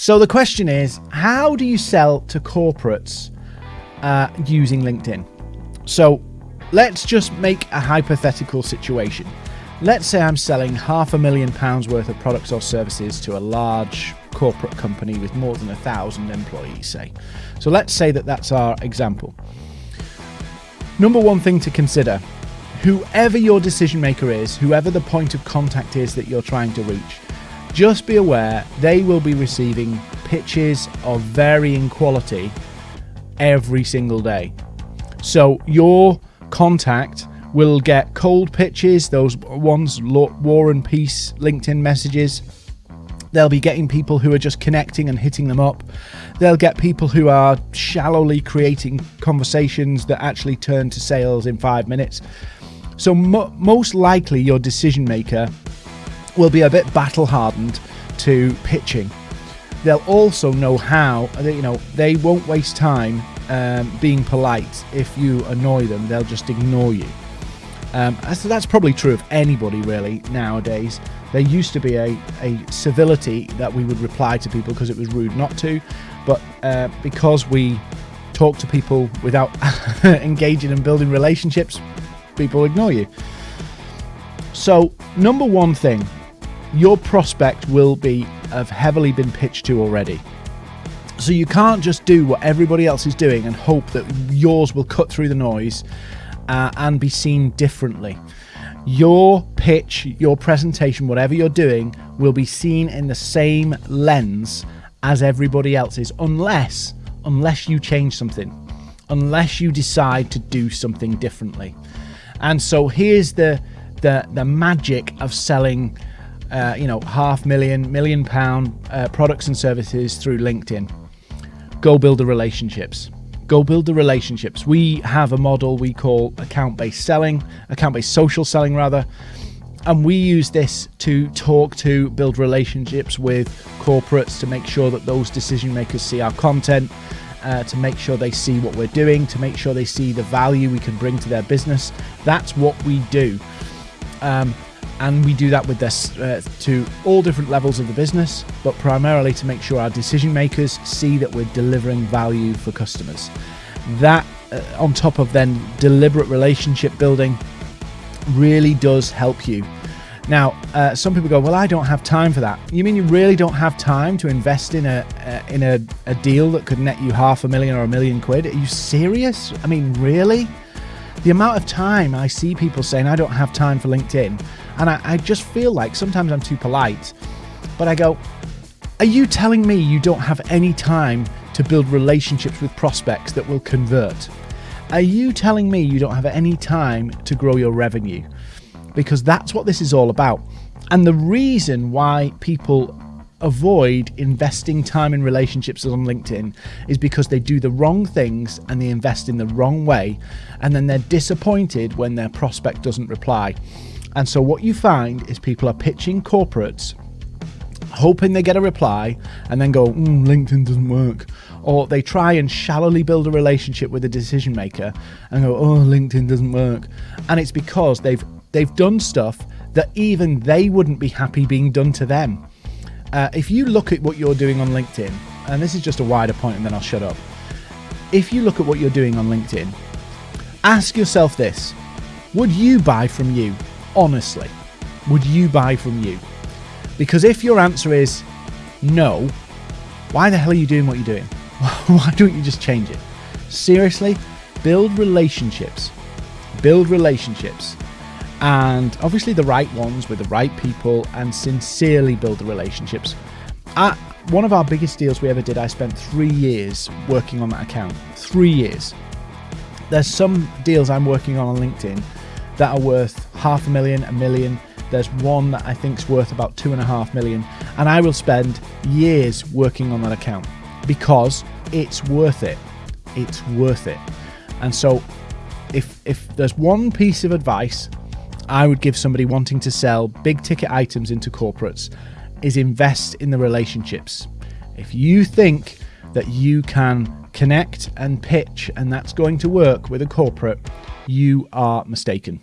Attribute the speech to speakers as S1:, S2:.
S1: So the question is, how do you sell to corporates uh, using LinkedIn? So let's just make a hypothetical situation. Let's say I'm selling half a million pounds worth of products or services to a large corporate company with more than a thousand employees, say. So let's say that that's our example. Number one thing to consider whoever your decision maker is, whoever the point of contact is that you're trying to reach, just be aware they will be receiving pitches of varying quality every single day. So your contact will get cold pitches, those ones war and peace LinkedIn messages. They'll be getting people who are just connecting and hitting them up. They'll get people who are shallowly creating conversations that actually turn to sales in five minutes. So, mo most likely, your decision maker will be a bit battle hardened to pitching. They'll also know how, you know, they won't waste time um, being polite. If you annoy them, they'll just ignore you. Um, so that's probably true of anybody really nowadays. There used to be a, a civility that we would reply to people because it was rude not to, but uh, because we talk to people without engaging and building relationships, people ignore you. So, number one thing, your prospect will be have heavily been pitched to already. So you can't just do what everybody else is doing and hope that yours will cut through the noise uh, and be seen differently. Your pitch, your presentation, whatever you're doing, will be seen in the same lens as everybody else's, unless unless you change something, unless you decide to do something differently. And so here's the the the magic of selling, uh, you know, half million, million pound uh, products and services through LinkedIn. Go build the relationships. Go build the relationships. We have a model we call account-based selling, account-based social selling rather, and we use this to talk to build relationships with corporates to make sure that those decision makers see our content uh, to make sure they see what we're doing, to make sure they see the value we can bring to their business. That's what we do. Um, and we do that with this uh, to all different levels of the business, but primarily to make sure our decision makers see that we're delivering value for customers. That, uh, on top of then deliberate relationship building, really does help you now, uh, some people go, "Well, I don't have time for that." You mean you really don't have time to invest in a uh, in a, a deal that could net you half a million or a million quid? Are you serious? I mean, really? The amount of time I see people saying, "I don't have time for LinkedIn," and I, I just feel like sometimes I'm too polite, but I go, "Are you telling me you don't have any time to build relationships with prospects that will convert?" Are you telling me you don't have any time to grow your revenue? because that's what this is all about. And the reason why people avoid investing time in relationships on LinkedIn is because they do the wrong things and they invest in the wrong way, and then they're disappointed when their prospect doesn't reply. And so, what you find is people are pitching corporates, hoping they get a reply, and then go, mm, LinkedIn doesn't work. Or they try and shallowly build a relationship with a decision maker and go, oh, LinkedIn doesn't work. And it's because they've They've done stuff that even they wouldn't be happy being done to them. Uh, if you look at what you're doing on LinkedIn, and this is just a wider point and then I'll shut up. If you look at what you're doing on LinkedIn, ask yourself this Would you buy from you? Honestly, would you buy from you? Because if your answer is no, why the hell are you doing what you're doing? why don't you just change it? Seriously, build relationships. Build relationships and obviously the right ones with the right people and sincerely build the relationships. At one of our biggest deals we ever did, I spent three years working on that account. Three years. There's some deals I'm working on on LinkedIn that are worth half a million, a million. There's one that I think is worth about two and a half million, and I will spend years working on that account because it's worth it. It's worth it. And so, if if there's one piece of advice I would give somebody wanting to sell big ticket items into corporates is invest in the relationships. If you think that you can connect and pitch and that's going to work with a corporate, you are mistaken.